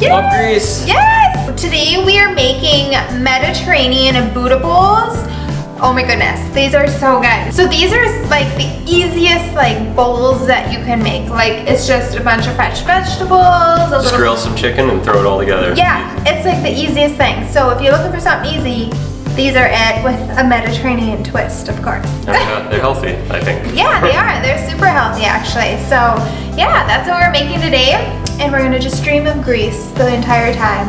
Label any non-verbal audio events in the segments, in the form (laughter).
Yes! Love Greece! Yes! Today we are making Mediterranean Buddha bowls. Oh my goodness, these are so good. So these are like the easiest like bowls that you can make. Like it's just a bunch of fresh vegetables, a Just grill some chicken and throw it all together. Yeah, it's like the easiest thing. So if you're looking for something easy, these are it with a Mediterranean twist, of course. (laughs) Yeah, they're healthy, I think. Yeah, they (laughs) are. They're super healthy actually. So yeah, that's what we're making today. And we're gonna just dream of Greece the entire time.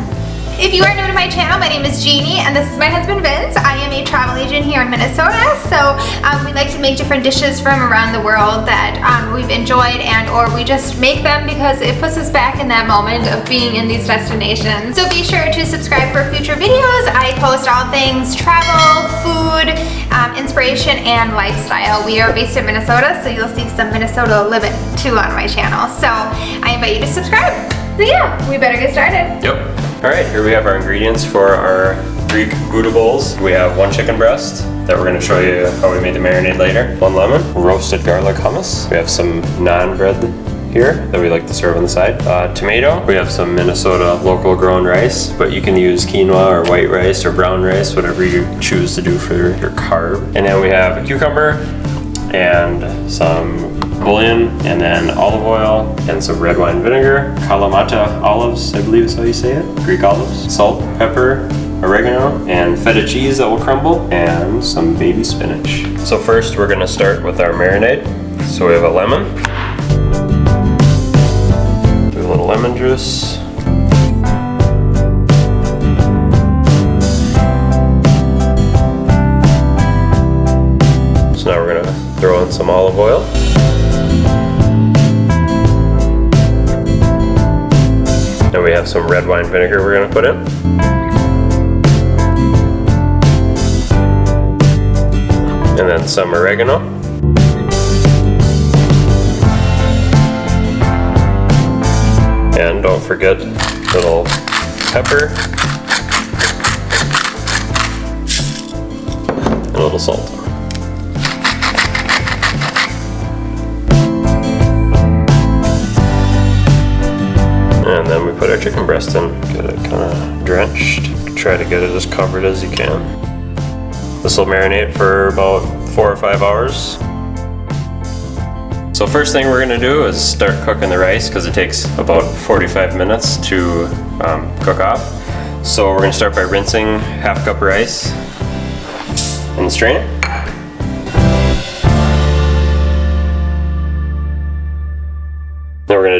If you are new to my channel, my name is Jeannie and this is my husband Vince. I am a travel agent here in Minnesota. So um, we like to make different dishes from around the world that um, we've enjoyed and or we just make them because it puts us back in that moment of being in these destinations. So be sure to subscribe for future videos. I post all things travel, food, um, inspiration, and lifestyle. We are based in Minnesota, so you'll see some Minnesota living too on my channel. So I invite you to subscribe. So yeah, we better get started. Yep. All right, here we have our ingredients for our Greek Buddha bowls. We have one chicken breast that we're gonna show you how we made the marinade later. One lemon, roasted garlic hummus. We have some naan bread here that we like to serve on the side. Uh, tomato. We have some Minnesota local grown rice, but you can use quinoa or white rice or brown rice, whatever you choose to do for your carb. And then we have a cucumber and some bouillon and then olive oil and some red wine vinegar, Kalamata olives, I believe is how you say it, Greek olives, salt, pepper, oregano, and feta cheese that will crumble, and some baby spinach. So first we're gonna start with our marinade. So we have a lemon, do a little lemon juice, So now we're gonna throw in some olive oil. Then we have some red wine vinegar we're gonna put in. And then some oregano. And don't forget a little pepper and a little salt. Our chicken breast in, get it kind of drenched. Try to get it as covered as you can. This will marinate for about four or five hours. So first thing we're gonna do is start cooking the rice because it takes about 45 minutes to um, cook off. So we're gonna start by rinsing half cup rice and strain it.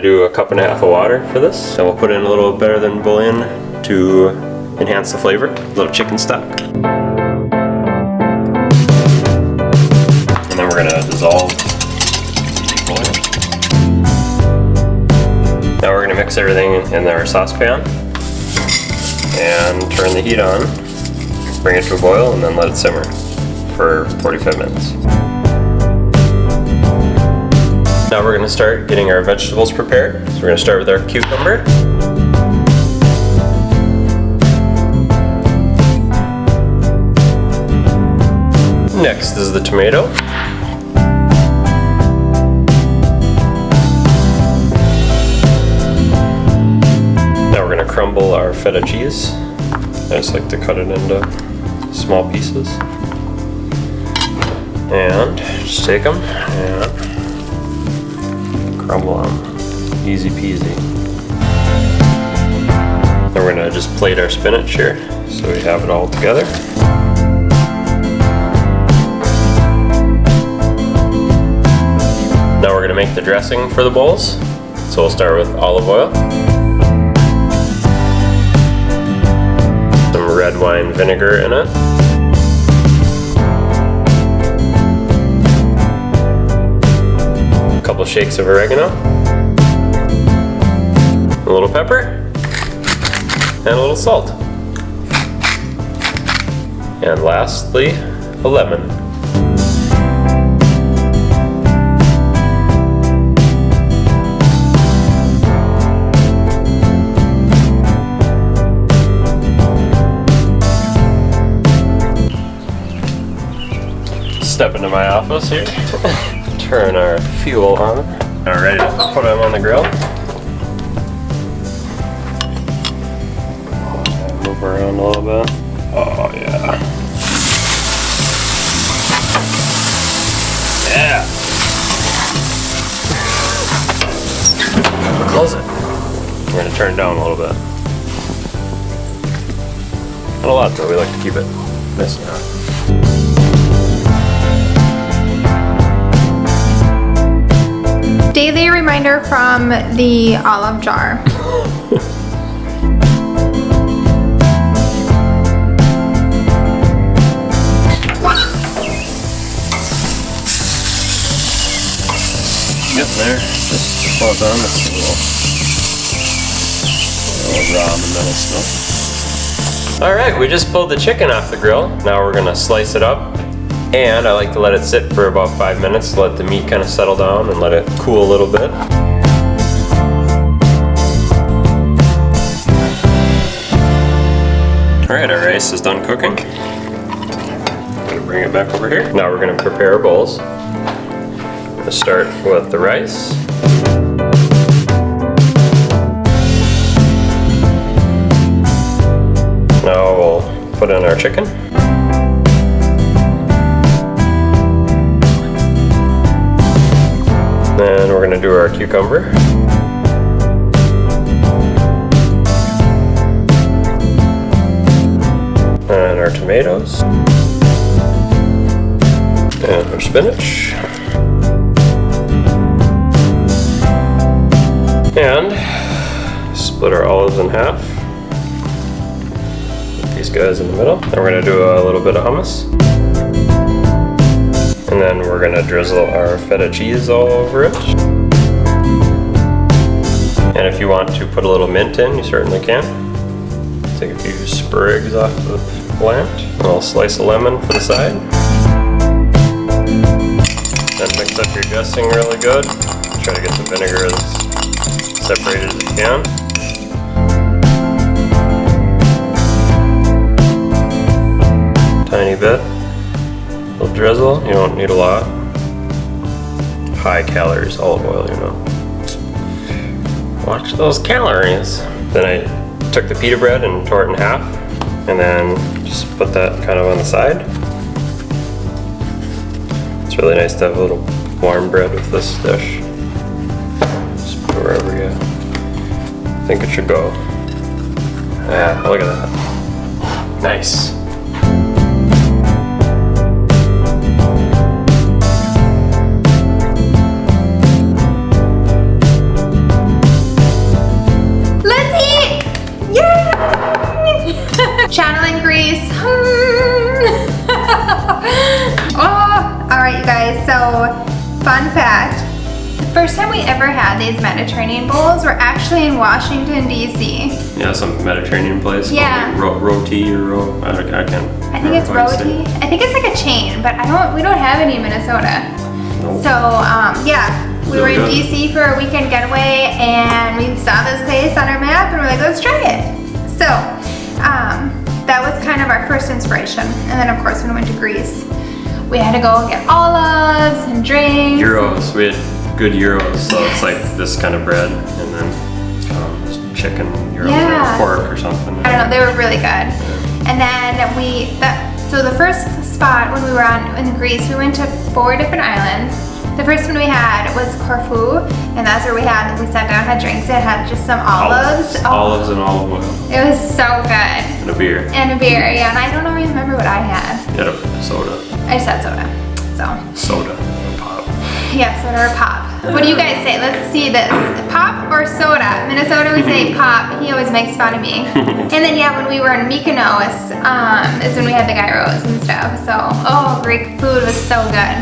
Do a cup and a half of water for this. And we'll put in a little better than bouillon to enhance the flavor. A little chicken stock. And then we're gonna dissolve the bouillon. Now we're gonna mix everything in our saucepan and turn the heat on. Bring it to a boil and then let it simmer for 45 minutes. Now we're going to start getting our vegetables prepared. So we're going to start with our cucumber. Next is the tomato. Now we're going to crumble our feta cheese. I just like to cut it into small pieces. And just take them and crumble them. Easy peasy. Then we're gonna just plate our spinach here so we have it all together. Now we're gonna make the dressing for the bowls. So we'll start with olive oil. Some red wine vinegar in it. shakes of oregano, a little pepper, and a little salt. And lastly, a lemon. Step into my office here. (laughs) Turn our fuel on. All to put them on the grill. Move around a little bit. Oh yeah. Yeah. Close it. We're gonna turn it down a little bit. Not a lot though, we like to keep it nice and hot. Daily reminder from the olive jar. Getting there. Just done. It's a little, little raw in the middle still. All right, we just pulled the chicken off the grill. Now we're gonna slice it up. And I like to let it sit for about five minutes to let the meat kind of settle down and let it cool a little bit. All right, our rice is done cooking. I'm gonna bring it back over here. Now we're gonna prepare our bowls. Let's start with the rice. Now we'll put in our chicken. Do our cucumber. And our tomatoes. And our spinach. And split our olives in half. Put these guys in the middle. Then we're gonna do a little bit of hummus. And then we're gonna drizzle our feta cheese all over it. And if you want to put a little mint in, you certainly can. Take a few sprigs off the plant. A little slice of lemon for the side. Then mix up your dressing really good. Try to get the vinegar as separated as you can. Tiny bit. A little drizzle, you don't need a lot. High calories olive oil, you know. Watch those calories. Then I took the pita bread and tore it in half, and then just put that kind of on the side. It's really nice to have a little warm bread with this dish. Just put wherever you think it should go. Yeah, look at that. Nice. So, fun fact. The first time we ever had these Mediterranean bowls were actually in Washington, D.C. Yeah, some Mediterranean place. Yeah. Ro- roti or ro- I, don't- I can't. I think it's remember how you say Roti. I think it's like a chain, but I don't. We don't have any in Minnesota. Nope. So um, yeah, we were in good. DC for a weekend getaway, and we saw this place on our map, and we're like, let's try it. So um, that was kind of our first inspiration, and then of course when we went to Greece, we had to go get olives and drinks. Gyros. We had good gyros, so it's like this kind of bread, and then um, chicken gyros Yeah. or pork or something. I don't know, they were really good. And then we, that, so the first spot when we were on in Greece, we went to four different islands. The first one we had was Corfu, and that's where we had, we sat down, had drinks, it had just some olives. Oh, Olives and olive oil It was so good. and a beer. And a beer, yeah, and I don't even remember what I had. You had a soda. I said soda. So, Soda. Or pop. yeah, soda or pop. What do you guys say? Let's see this. Pop or soda? Minnesota, we say pop. He always makes fun of me. (laughs) and then, yeah, when we were in Mykonos, um, is when we had the gyros and stuff. So, oh, Greek food was so good.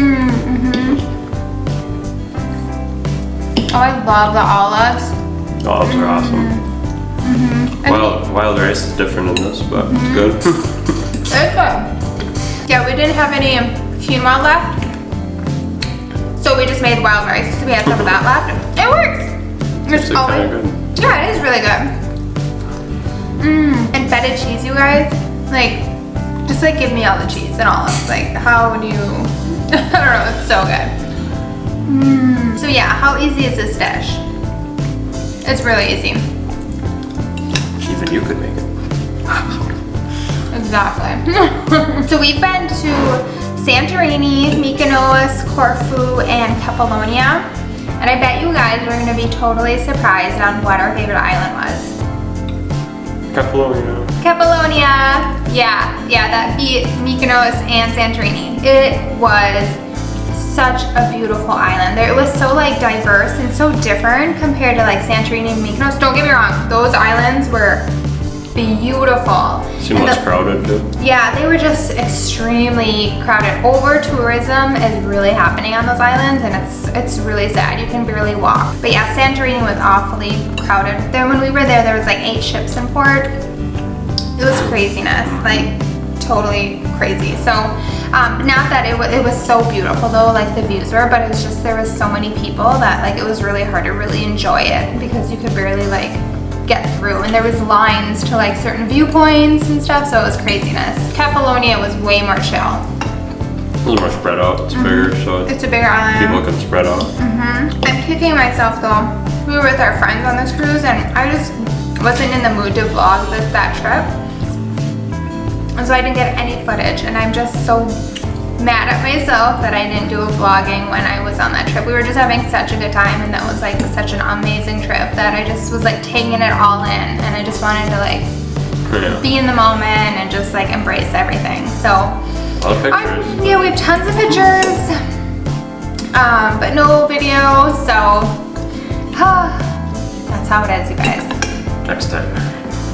Mm, hmm Oh, I love the olives. Olives are awesome. Mm-hmm. Wild, wild rice is different in this, but it's good. (laughs) It's good. Yeah, we didn't have any quinoa left. So we just made wild rice. So we had some of that left. It works. It's Actually always, good. yeah, it is really good. Mmm, and feta cheese, you guys. Like, Just like give me all the cheese and olives. Like how do you, (laughs) I don't know, it's so good. Mm. So yeah, how easy is this dish? It's really easy. Even you could make it. (laughs) Exactly. (laughs) so we've been to Santorini, Mykonos, Corfu, and Kefalonia. And I bet you guys are gonna be totally surprised on what our favorite island was. Kefalonia. Kefalonia. Yeah, yeah, that beat Mykonos and Santorini. It was such a beautiful island. There, it was so like diverse and so different compared to like Santorini and Mykonos. Don't get me wrong, those islands were beautiful. Seem And less the- crowded too. yeah, they were just extremely crowded. Over tourism is really happening on those islands and it's it's really sad. You can barely walk. But yeah, Santorini was awfully crowded. Then when we were there, there was like eight ships in port. It was craziness, like totally crazy. So um, not that it, it was so beautiful though, like the views were, but it was just there was so many people that like it was really hard to really enjoy it because you could barely like get through and there was lines to like certain viewpoints and stuff so it was craziness. Kefalonia was way more chill. A little more spread out. It's bigger, mm-hmm. so It's a bigger island. people can spread out. Mm-hmm. I'm kicking myself though. We were with our friends on this cruise and I just wasn't in the mood to vlog this, that trip. And so I didn't get any footage and I'm just so mad at myself that I didn't do a vlogging when I was on that trip. We were just having such a good time and that was like such an amazing trip that I just was like taking it all in and I just wanted to like Yeah. be in the moment and just like embrace everything. So um, yeah, we have tons of pictures, um, but no video, so (sighs) that's how it is, you guys. Next time.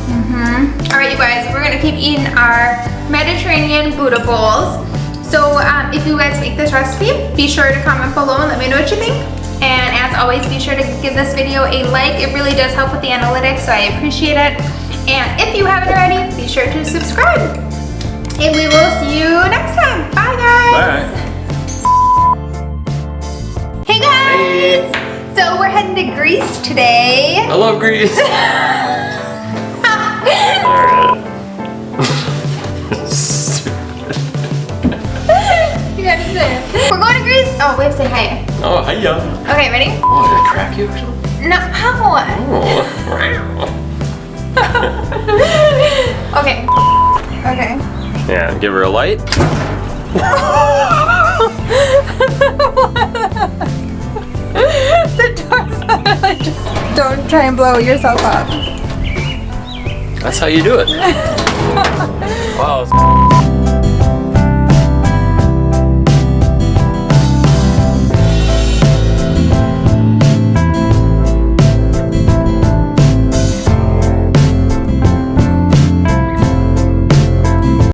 Mm -hmm. all right, you guys, we're gonna keep eating our Mediterranean Buddha bowls. So um, if you guys make this recipe, be sure to comment below and let me know what you think. And as always, be sure to give this video a like. It really does help with the analytics, so I appreciate it. And if you haven't already, be sure to subscribe. And we will see you next time. Bye, guys. Bye. Hey, guys. So we're heading to Greece today. I love Greece. (laughs) Greece. Oh, we have to say hi. oh, hiya. Okay, ready? Oh, did I crack you or something? No, how? Oh. (laughs) Okay. Okay. yeah, give her a light. (laughs) the door's just. Don't try and blow yourself up. That's how you do it. (laughs) wow.